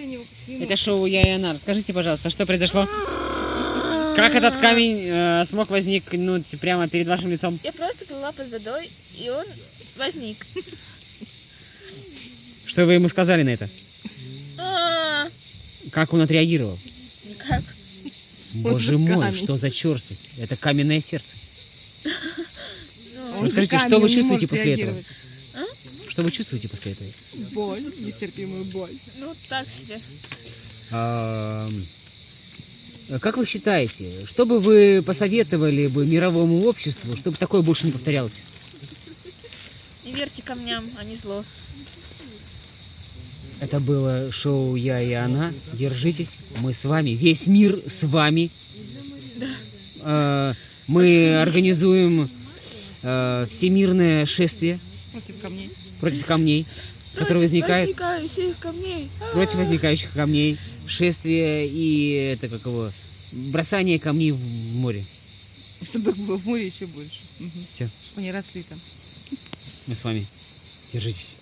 для него. как ему. Это шоу «Я и она». Расскажите, пожалуйста, что произошло? Как этот камень э, смог возникнуть прямо перед вашим лицом? Я просто плыла под водой, и он возник. Что вы ему сказали на это? А, Как он отреагировал? Никак. Боже же мой, что за черствость? Это каменное сердце. Же Расскажите, что вы чувствуете после этого? Что вы чувствуете после этого? Боль, нестерпимую боль. Ну, так себе. А, Как вы считаете, что бы вы посоветовали бы мировому обществу, чтобы такое больше не повторялось? Не верьте камням, они зло. Это было шоу «Я и она». Держитесь, мы с вами, весь мир с вами. А, Мы организуем а, всемирное шествие Против камней. против камней, Против возникает возникающих камней. А, против возникающих камней, шествие и это как его бросание камней в море. Чтобы их было в море еще больше. Мгм. Все, Чтобы они росли там. мы с вами. Держитесь.